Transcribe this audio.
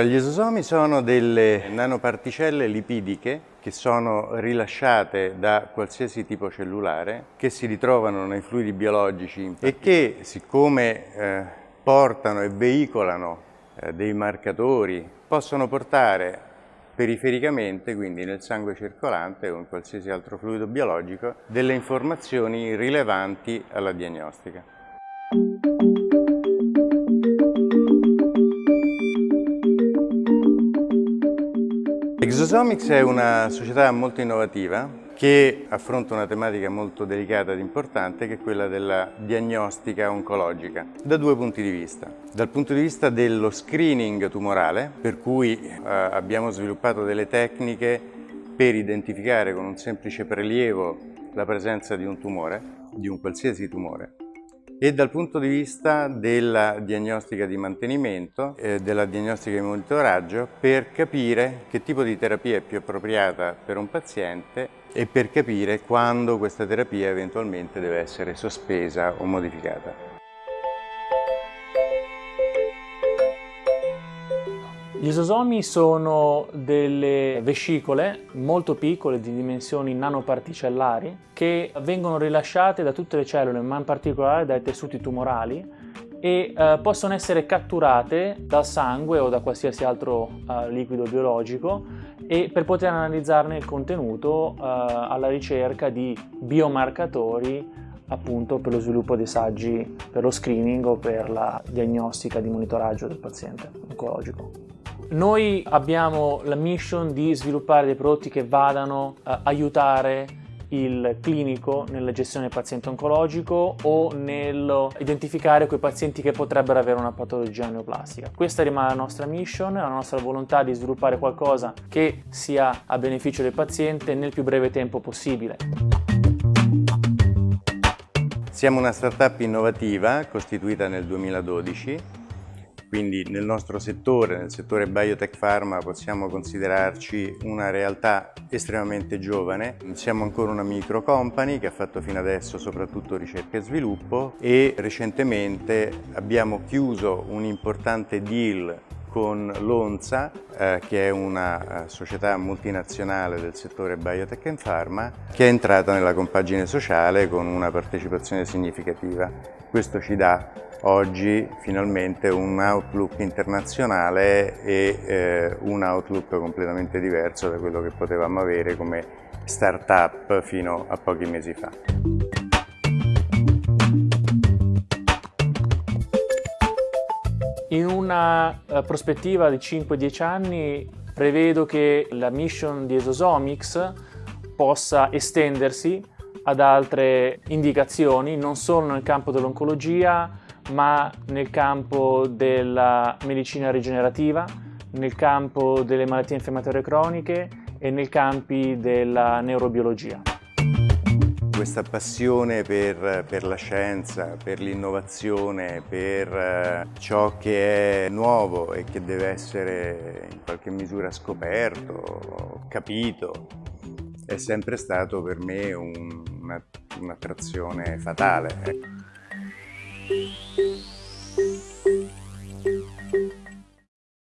Gli esosomi sono delle nanoparticelle lipidiche che sono rilasciate da qualsiasi tipo cellulare, che si ritrovano nei fluidi biologici e che, siccome eh, portano e veicolano eh, dei marcatori, possono portare perifericamente, quindi nel sangue circolante o in qualsiasi altro fluido biologico, delle informazioni rilevanti alla diagnostica. Exosomics è una società molto innovativa che affronta una tematica molto delicata ed importante che è quella della diagnostica oncologica da due punti di vista. Dal punto di vista dello screening tumorale, per cui eh, abbiamo sviluppato delle tecniche per identificare con un semplice prelievo la presenza di un tumore, di un qualsiasi tumore, e dal punto di vista della diagnostica di mantenimento, eh, della diagnostica di monitoraggio per capire che tipo di terapia è più appropriata per un paziente e per capire quando questa terapia eventualmente deve essere sospesa o modificata. Gli esosomi sono delle vescicole molto piccole di dimensioni nanoparticellari che vengono rilasciate da tutte le cellule, ma in particolare dai tessuti tumorali e eh, possono essere catturate dal sangue o da qualsiasi altro eh, liquido biologico e per poter analizzarne il contenuto eh, alla ricerca di biomarcatori appunto per lo sviluppo dei saggi per lo screening o per la diagnostica di monitoraggio del paziente oncologico. Noi abbiamo la mission di sviluppare dei prodotti che vadano a aiutare il clinico nella gestione del paziente oncologico o nell'identificare quei pazienti che potrebbero avere una patologia neoplastica. Questa rimane la nostra mission, la nostra volontà di sviluppare qualcosa che sia a beneficio del paziente nel più breve tempo possibile. Siamo una startup innovativa costituita nel 2012 quindi nel nostro settore, nel settore biotech pharma, possiamo considerarci una realtà estremamente giovane. Siamo ancora una micro company che ha fatto fino adesso soprattutto ricerca e sviluppo e recentemente abbiamo chiuso un importante deal con l'ONSA, eh, che è una eh, società multinazionale del settore biotech and pharma, che è entrata nella compagine sociale con una partecipazione significativa. Questo ci dà oggi finalmente un outlook internazionale e eh, un outlook completamente diverso da quello che potevamo avere come start-up fino a pochi mesi fa. In una uh, prospettiva di 5-10 anni prevedo che la mission di Esosomics possa estendersi ad altre indicazioni, non solo nel campo dell'oncologia, ma nel campo della medicina rigenerativa, nel campo delle malattie infiammatorie croniche e nei campi della neurobiologia. Questa passione per, per la scienza, per l'innovazione, per eh, ciò che è nuovo e che deve essere in qualche misura scoperto, capito, è sempre stato per me un'attrazione un, fatale. Música